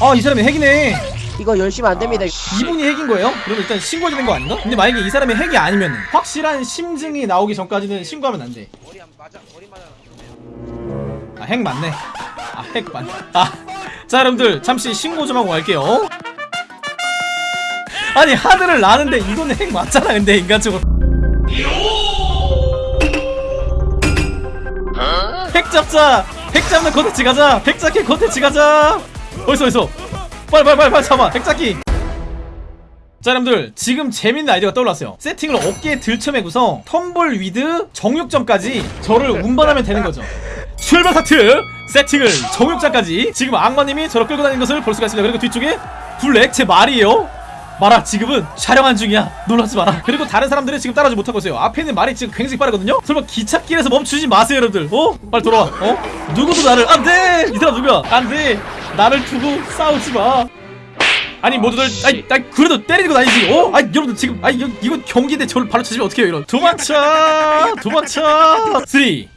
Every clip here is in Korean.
아 이 사람이 핵이네 이거 열심히 안 됩니다. 이분이 핵인 거예요? 그럼 일단 신고해야 되는 거 아닌가? 근데 만약에 이 사람이 핵이 아니면 확실한 심증이 나오기 전까지는 신고하면 안돼. 아 핵 맞네 아 핵 맞네 아자 여러분들 잠시 신고 좀 하고 갈게요 아니 하드를 나는데 이거는 핵 맞잖아 근데 인간적으로 핵 잡자 핵 잡는 컨텐츠 가자 핵 잡기 컨텐츠 가자 어딨어 어딨어? 빨리 빨리 빨리 빨리 잡아. 핵 잡기. 자 여러분들 지금 재밌는 아이디어가 떠올랐어요. 세팅을 어깨에 들쳐매고서 Tumbleweed 정육점까지 저를 운반하면 되는 거죠. 출발 하트! 세팅을 정육점까지. 지금 악마님이 저를 끌고 다니는 것을 볼 수가 있습니다. 그리고 뒤쪽에 블랙 제 말이에요 말아 지금은 촬영한 중이야. 놀라지 마라. 그리고 다른 사람들은 지금 따라오지 못하고 있어요. 앞에 있는 말이 지금 굉장히 빠르거든요? 설마 기찻길에서 멈추지 마세요 여러분들. 어? 빨리 돌아와. 어? 누구도 나를 안돼! 이 사람 누구야? 안돼! 나를 두고 싸우지 마. 아니 모두들 아니, 아니 그래도 때리고 다니지. 어? 아니 여러분들 지금 아니 이거, 경기인데 저를 바로 쳐주면 어떡해요 이런. 도망쳐! 도망쳐! 3 2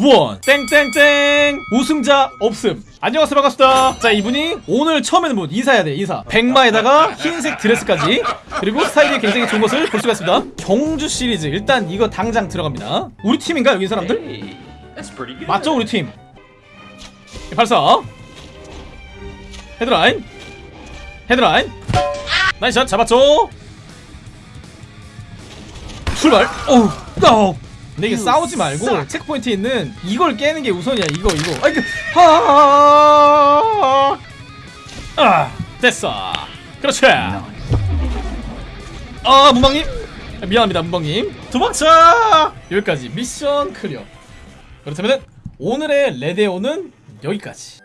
1 땡땡땡. 우승자 없음. 안녕하세요. 반갑습니다. 자 이분이 오늘 처음 뵙는 분 인사해야 돼 인사. 백마에다가 흰색 드레스까지 그리고 스타일이 굉장히 좋은 것을 볼 수가 있습니다. 경주 시리즈. 일단 이거 당장 들어갑니다. 우리 팀인가 여기 사람들? 맞죠 우리 팀? 발사. 헤드라인. 헤드라인. nice shot 잡았죠? 출발. 오우 어. 근데 이게 싸우지 말고 checkpoint에 있는 이걸 깨는 게 우선이야 이거 이거. 아이고 하아 아 됐어. 그렇지. 아 문방님. 미안합니다 문방님. 도망쳐 여기까지. mission clear. 그렇다면 오늘의 레데오는 여기까지